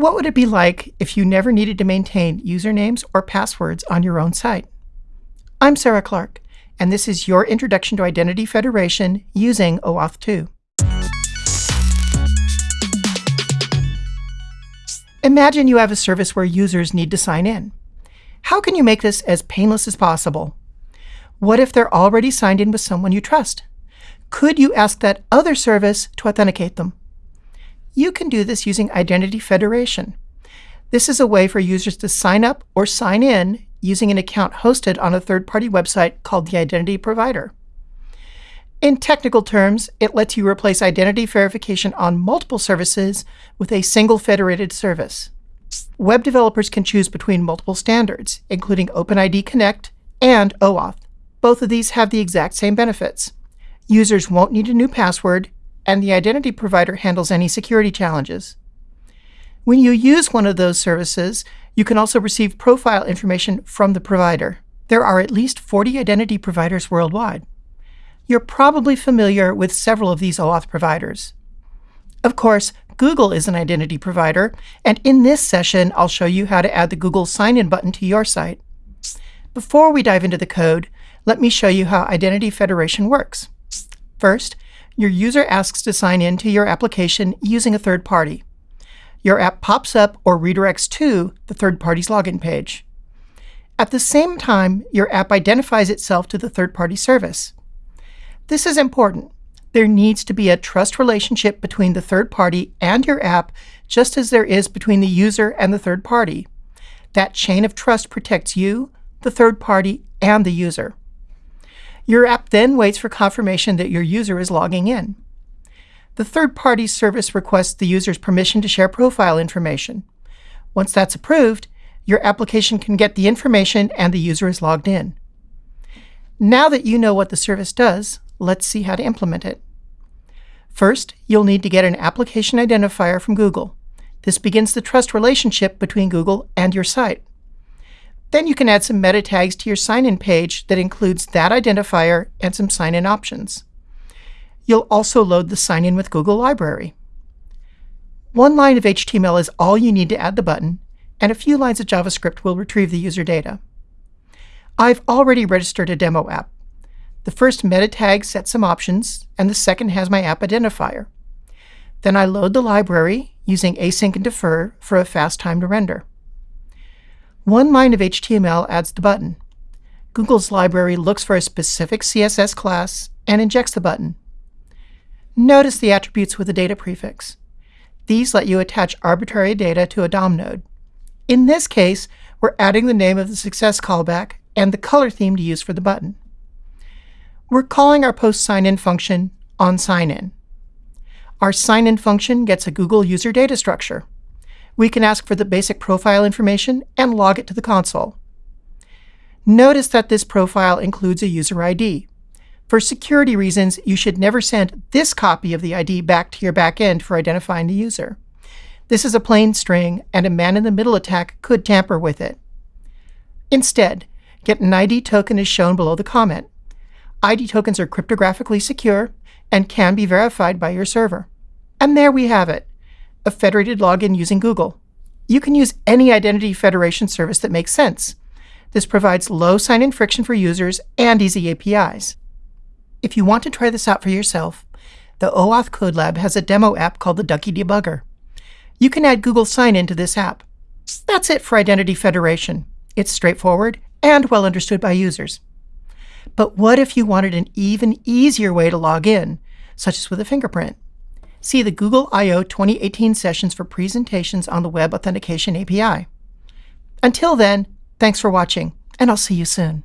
What would it be like if you never needed to maintain usernames or passwords on your own site? I'm Sarah Clark, and this is your Introduction to Identity Federation using OAuth 2. Imagine you have a service where users need to sign in. How can you make this as painless as possible? What if they're already signed in with someone you trust? Could you ask that other service to authenticate them? You can do this using Identity Federation. This is a way for users to sign up or sign in using an account hosted on a third-party website called the Identity Provider. In technical terms, it lets you replace identity verification on multiple services with a single federated service. Web developers can choose between multiple standards, including OpenID Connect and OAuth. Both of these have the exact same benefits. Users won't need a new password, and the identity provider handles any security challenges. When you use one of those services, you can also receive profile information from the provider. There are at least 40 identity providers worldwide. You're probably familiar with several of these OAuth providers. Of course, Google is an identity provider, and in this session, I'll show you how to add the Google sign-in button to your site. Before we dive into the code, let me show you how Identity Federation works. First, your user asks to sign in to your application using a third party. Your app pops up or redirects to the third party's login page. At the same time, your app identifies itself to the third-party service. This is important. There needs to be a trust relationship between the third party and your app, just as there is between the user and the third party. That chain of trust protects you, the third party, and the user. Your app then waits for confirmation that your user is logging in. The third-party service requests the user's permission to share profile information. Once that's approved, your application can get the information and the user is logged in. Now that you know what the service does, let's see how to implement it. First, you'll need to get an application identifier from Google. This begins the trust relationship between Google and your site. Then you can add some meta tags to your sign-in page that includes that identifier and some sign-in options. You'll also load the Sign In with Google library. One line of HTML is all you need to add the button, and a few lines of JavaScript will retrieve the user data. I've already registered a demo app. The first meta tag sets some options, and the second has my app identifier. Then I load the library using async and defer for a fast time to render. One line of HTML adds the button. Google's library looks for a specific CSS class and injects the button. Notice the attributes with the data prefix. These let you attach arbitrary data to a DOM node. In this case, we're adding the name of the success callback and the color theme to use for the button. We're calling our post sign-in function on sign in. Our sign-in function gets a Google user data structure we can ask for the basic profile information and log it to the console. Notice that this profile includes a user ID. For security reasons, you should never send this copy of the ID back to your backend for identifying the user. This is a plain string, and a man-in-the-middle attack could tamper with it. Instead, get an ID token as shown below the comment. ID tokens are cryptographically secure and can be verified by your server. And there we have it a federated login using Google. You can use any identity federation service that makes sense. This provides low sign-in friction for users and easy APIs. If you want to try this out for yourself, the OAuth Code Lab has a demo app called the Ducky Debugger. You can add Google Sign-In to this app. That's it for Identity Federation. It's straightforward and well understood by users. But what if you wanted an even easier way to log in, such as with a fingerprint? See the Google I.O. 2018 sessions for presentations on the Web Authentication API. Until then, thanks for watching, and I'll see you soon.